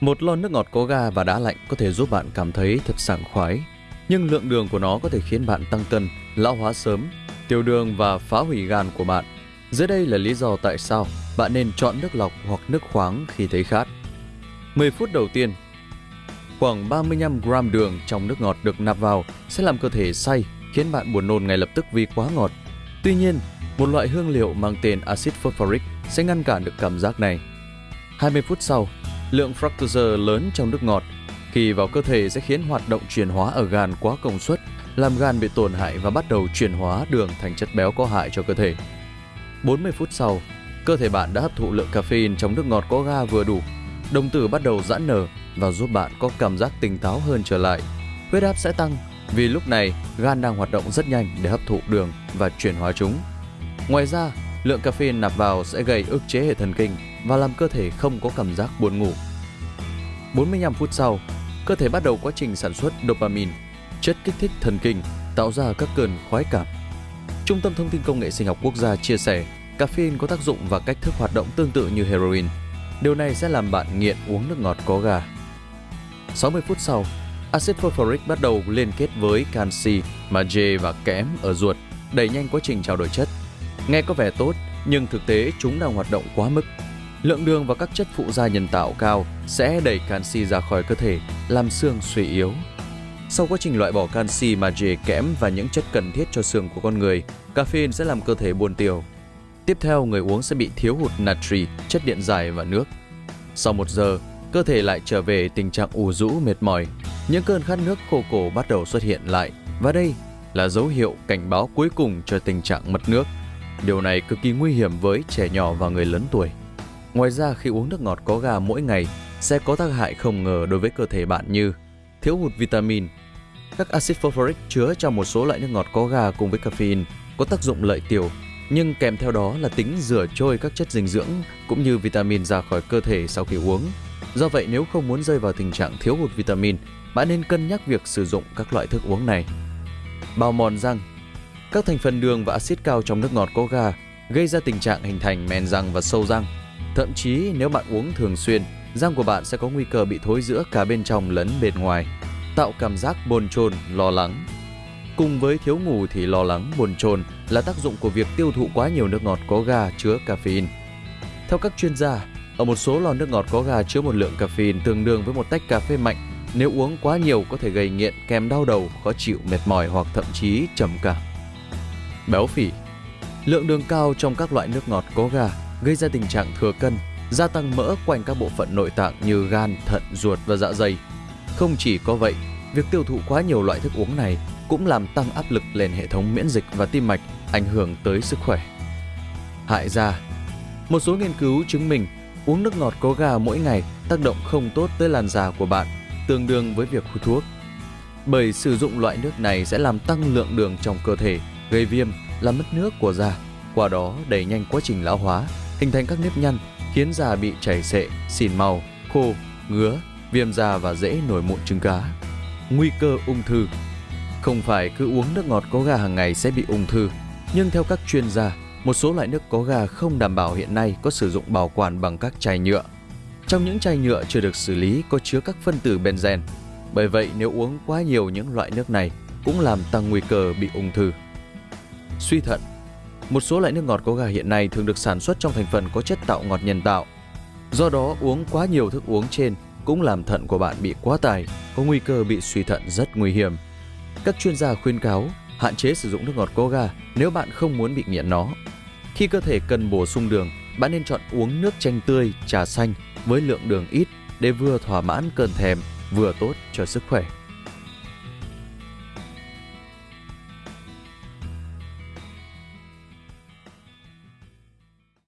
Một lon nước ngọt có ga và đá lạnh có thể giúp bạn cảm thấy thật sảng khoái, nhưng lượng đường của nó có thể khiến bạn tăng cân, lão hóa sớm, tiểu đường và phá hủy gan của bạn. Dưới đây là lý do tại sao bạn nên chọn nước lọc hoặc nước khoáng khi thấy khát. 10 phút đầu tiên, khoảng 35 gram đường trong nước ngọt được nạp vào sẽ làm cơ thể say, khiến bạn buồn nôn ngay lập tức vì quá ngọt. Tuy nhiên, một loại hương liệu mang tên axit phosphoric sẽ ngăn cản được cảm giác này. 20 phút sau, lượng fructose lớn trong nước ngọt khi vào cơ thể sẽ khiến hoạt động chuyển hóa ở gan quá công suất, làm gan bị tổn hại và bắt đầu chuyển hóa đường thành chất béo có hại cho cơ thể. 40 phút sau, cơ thể bạn đã hấp thụ lượng caffeine trong nước ngọt có ga vừa đủ. Đồng tử bắt đầu giãn nở và giúp bạn có cảm giác tỉnh táo hơn trở lại. Huyết áp sẽ tăng vì lúc này gan đang hoạt động rất nhanh để hấp thụ đường và chuyển hóa chúng. Ngoài ra, lượng caffeine nạp vào sẽ gây ức chế hệ thần kinh và làm cơ thể không có cảm giác buồn ngủ. 45 phút sau, cơ thể bắt đầu quá trình sản xuất dopamine, chất kích thích thần kinh, tạo ra các cơn khoái cảm. Trung tâm Thông tin Công nghệ Sinh học Quốc gia chia sẻ, caffeine có tác dụng và cách thức hoạt động tương tự như heroin. Điều này sẽ làm bạn nghiện uống nước ngọt có ga. 60 phút sau, axit phosphoric bắt đầu liên kết với canxi, magie và kẽm ở ruột, đẩy nhanh quá trình trao đổi chất. Nghe có vẻ tốt, nhưng thực tế chúng đang hoạt động quá mức. Lượng đường và các chất phụ gia nhân tạo cao sẽ đẩy canxi ra khỏi cơ thể, làm xương suy yếu. Sau quá trình loại bỏ canxi, magie, kẽm và những chất cần thiết cho xương của con người, caffeine sẽ làm cơ thể buồn tiêu. Tiếp theo, người uống sẽ bị thiếu hụt natri, chất điện giải và nước. Sau một giờ, cơ thể lại trở về tình trạng ủ rũ mệt mỏi. Những cơn khát nước khô cổ bắt đầu xuất hiện lại và đây là dấu hiệu cảnh báo cuối cùng cho tình trạng mất nước. Điều này cực kỳ nguy hiểm với trẻ nhỏ và người lớn tuổi. Ngoài ra khi uống nước ngọt có ga mỗi ngày sẽ có tác hại không ngờ đối với cơ thể bạn như thiếu hụt vitamin. Các axit phosphoric chứa trong một số loại nước ngọt có ga cùng với caffeine có tác dụng lợi tiểu, nhưng kèm theo đó là tính rửa trôi các chất dinh dưỡng cũng như vitamin ra khỏi cơ thể sau khi uống. Do vậy nếu không muốn rơi vào tình trạng thiếu hụt vitamin, bạn nên cân nhắc việc sử dụng các loại thức uống này. Bào mòn răng Các thành phần đường và axit cao trong nước ngọt có ga gây ra tình trạng hình thành men răng và sâu răng. Thậm chí nếu bạn uống thường xuyên, răng của bạn sẽ có nguy cơ bị thối rữa cả bên trong lẫn bên ngoài, tạo cảm giác bồn chồn, lo lắng. Cùng với thiếu ngủ thì lo lắng, bồn chồn là tác dụng của việc tiêu thụ quá nhiều nước ngọt có ga chứa caffeine. Theo các chuyên gia, ở một số lon nước ngọt có ga chứa một lượng caffeine tương đương với một tách cà phê mạnh. Nếu uống quá nhiều có thể gây nghiện kèm đau đầu, khó chịu, mệt mỏi hoặc thậm chí trầm cảm. Béo phì Lượng đường cao trong các loại nước ngọt có ga gây ra tình trạng thừa cân, gia tăng mỡ quanh các bộ phận nội tạng như gan, thận, ruột và dạ dày. Không chỉ có vậy, việc tiêu thụ quá nhiều loại thức uống này cũng làm tăng áp lực lên hệ thống miễn dịch và tim mạch, ảnh hưởng tới sức khỏe. Hại da Một số nghiên cứu chứng minh uống nước ngọt có ga mỗi ngày tác động không tốt tới làn da của bạn, tương đương với việc hút thuốc. Bởi sử dụng loại nước này sẽ làm tăng lượng đường trong cơ thể, gây viêm, làm mất nước của da, qua đó đẩy nhanh quá trình lão hóa, hình thành các nếp nhăn, khiến da bị chảy xệ, xỉn màu, khô, ngứa, viêm da và dễ nổi mụn trứng cá. Nguy cơ ung thư Không phải cứ uống nước ngọt có ga hàng ngày sẽ bị ung thư, nhưng theo các chuyên gia, một số loại nước có ga không đảm bảo hiện nay có sử dụng bảo quản bằng các chai nhựa. Trong những chai nhựa chưa được xử lý có chứa các phân tử benzen. Bởi vậy nếu uống quá nhiều những loại nước này cũng làm tăng nguy cơ bị ung thư. Suy thận một số loại nước ngọt có ga hiện nay thường được sản xuất trong thành phần có chất tạo ngọt nhân tạo. Do đó, uống quá nhiều thức uống trên cũng làm thận của bạn bị quá tải, có nguy cơ bị suy thận rất nguy hiểm. Các chuyên gia khuyên cáo hạn chế sử dụng nước ngọt có ga nếu bạn không muốn bị nghiện nó. Khi cơ thể cần bổ sung đường, bạn nên chọn uống nước chanh tươi, trà xanh với lượng đường ít để vừa thỏa mãn cơn thèm, vừa tốt cho sức khỏe.